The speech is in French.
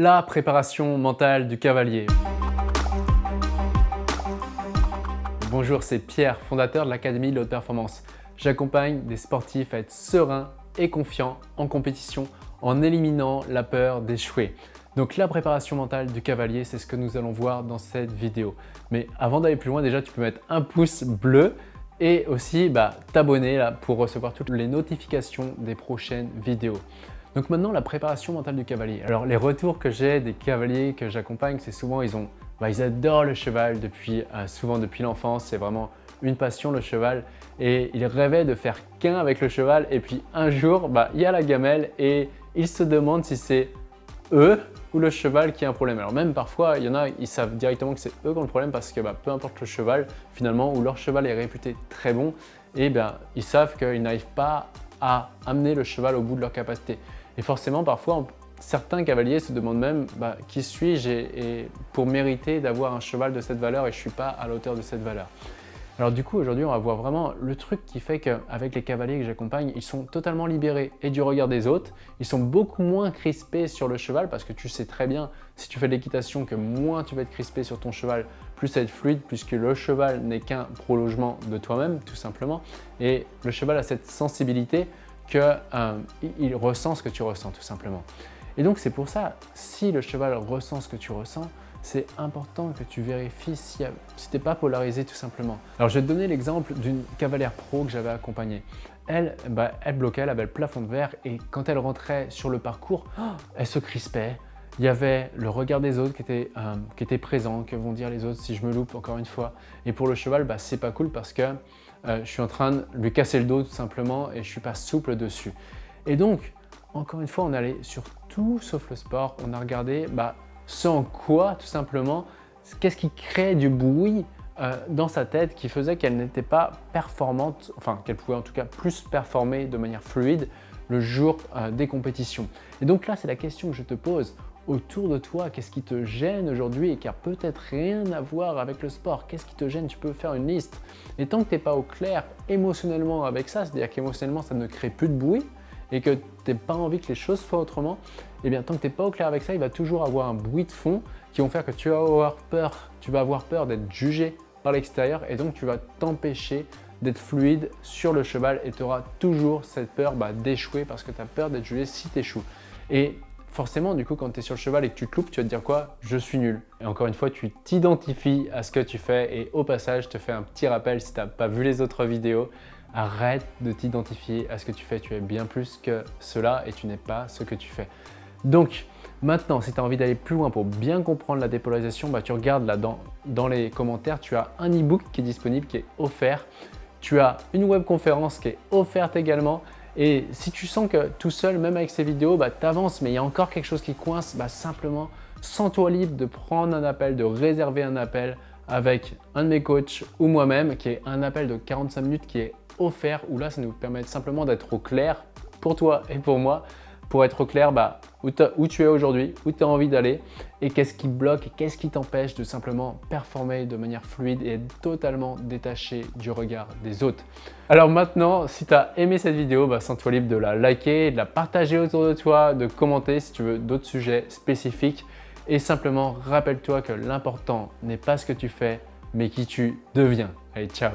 la préparation mentale du cavalier. Bonjour, c'est Pierre, fondateur de l'Académie de haute performance. J'accompagne des sportifs à être sereins et confiants en compétition en éliminant la peur d'échouer. Donc la préparation mentale du cavalier, c'est ce que nous allons voir dans cette vidéo. Mais avant d'aller plus loin, déjà tu peux mettre un pouce bleu et aussi bah, t'abonner pour recevoir toutes les notifications des prochaines vidéos. Donc maintenant, la préparation mentale du cavalier. Alors les retours que j'ai des cavaliers que j'accompagne, c'est souvent ils ont, bah, ils adorent le cheval depuis euh, souvent depuis l'enfance. C'est vraiment une passion le cheval et ils rêvaient de faire qu'un avec le cheval et puis un jour, bah, il y a la gamelle et ils se demandent si c'est eux ou le cheval qui a un problème. Alors même parfois, il y en a, ils savent directement que c'est eux qui ont le problème parce que bah, peu importe le cheval, finalement, où leur cheval est réputé très bon, et bien ils savent qu'ils n'arrivent pas à amener le cheval au bout de leur capacité. Et forcément, parfois, certains cavaliers se demandent même bah, qui suis-je pour mériter d'avoir un cheval de cette valeur et je ne suis pas à la hauteur de cette valeur. Alors du coup, aujourd'hui, on va voir vraiment le truc qui fait qu'avec les cavaliers que j'accompagne, ils sont totalement libérés et du regard des autres. Ils sont beaucoup moins crispés sur le cheval parce que tu sais très bien, si tu fais de l'équitation, que moins tu vas être crispé sur ton cheval, plus ça va être fluide puisque le cheval n'est qu'un prolongement de toi-même, tout simplement. Et le cheval a cette sensibilité qu'il euh, ressent ce que tu ressens, tout simplement. Et donc c'est pour ça, si le cheval ressent ce que tu ressens, c'est important que tu vérifies si, si tu n'es pas polarisé tout simplement. Alors je vais te donner l'exemple d'une cavalière pro que j'avais accompagnée. Elle, bah, elle bloquait, elle avait le plafond de verre et quand elle rentrait sur le parcours, elle se crispait. Il y avait le regard des autres qui était, euh, qui était présent, que vont dire les autres si je me loupe encore une fois. Et pour le cheval, bah, c'est pas cool parce que euh, je suis en train de lui casser le dos tout simplement et je suis pas souple dessus. Et donc, encore une fois, on allait sur tout sauf le sport. On a regardé bah, sans quoi, tout simplement, qu'est-ce qui crée du bruit euh, dans sa tête qui faisait qu'elle n'était pas performante, enfin qu'elle pouvait en tout cas plus performer de manière fluide le jour des compétitions. Et donc là, c'est la question que je te pose. Autour de toi, qu'est-ce qui te gêne aujourd'hui et qui a peut-être rien à voir avec le sport? Qu'est-ce qui te gêne? Tu peux faire une liste. Et tant que tu n'es pas au clair émotionnellement avec ça, c'est-à-dire qu'émotionnellement, ça ne crée plus de bruit, et que tu n'as pas envie que les choses soient autrement, eh bien tant que tu n'es pas au clair avec ça, il va toujours avoir un bruit de fond qui vont faire que tu vas avoir peur, tu vas avoir peur d'être jugé par l'extérieur et donc tu vas t'empêcher d'être fluide sur le cheval et tu auras toujours cette peur bah, d'échouer parce que tu as peur d'être jugé si tu échoues. Et forcément, du coup, quand tu es sur le cheval et que tu te loupes, tu vas te dire quoi? Je suis nul. Et encore une fois, tu t'identifies à ce que tu fais et au passage, je te fais un petit rappel si tu n'as pas vu les autres vidéos. Arrête de t'identifier à ce que tu fais. Tu es bien plus que cela et tu n'es pas ce que tu fais. Donc, maintenant, si tu as envie d'aller plus loin pour bien comprendre la dépolarisation, bah, tu regardes là dans, dans les commentaires, tu as un e-book qui est disponible, qui est offert. Tu as une webconférence qui est offerte également. Et si tu sens que tout seul, même avec ces vidéos, bah, tu avances, mais il y a encore quelque chose qui coince, bah, simplement, sens-toi libre de prendre un appel, de réserver un appel avec un de mes coachs ou moi-même, qui est un appel de 45 minutes qui est offert, où là, ça nous permet simplement d'être au clair pour toi et pour moi, pour être clair bah, où, où, tu es aujourd'hui, où tu as envie d'aller et qu'est-ce qui bloque et qu'est-ce qui t'empêche de simplement performer de manière fluide et être totalement détaché du regard des autres. Alors maintenant, si tu as aimé cette vidéo, bah, sens-toi libre de la liker, de la partager autour de toi, de commenter si tu veux d'autres sujets spécifiques et simplement rappelle-toi que l'important n'est pas ce que tu fais, mais qui tu deviens. Allez, ciao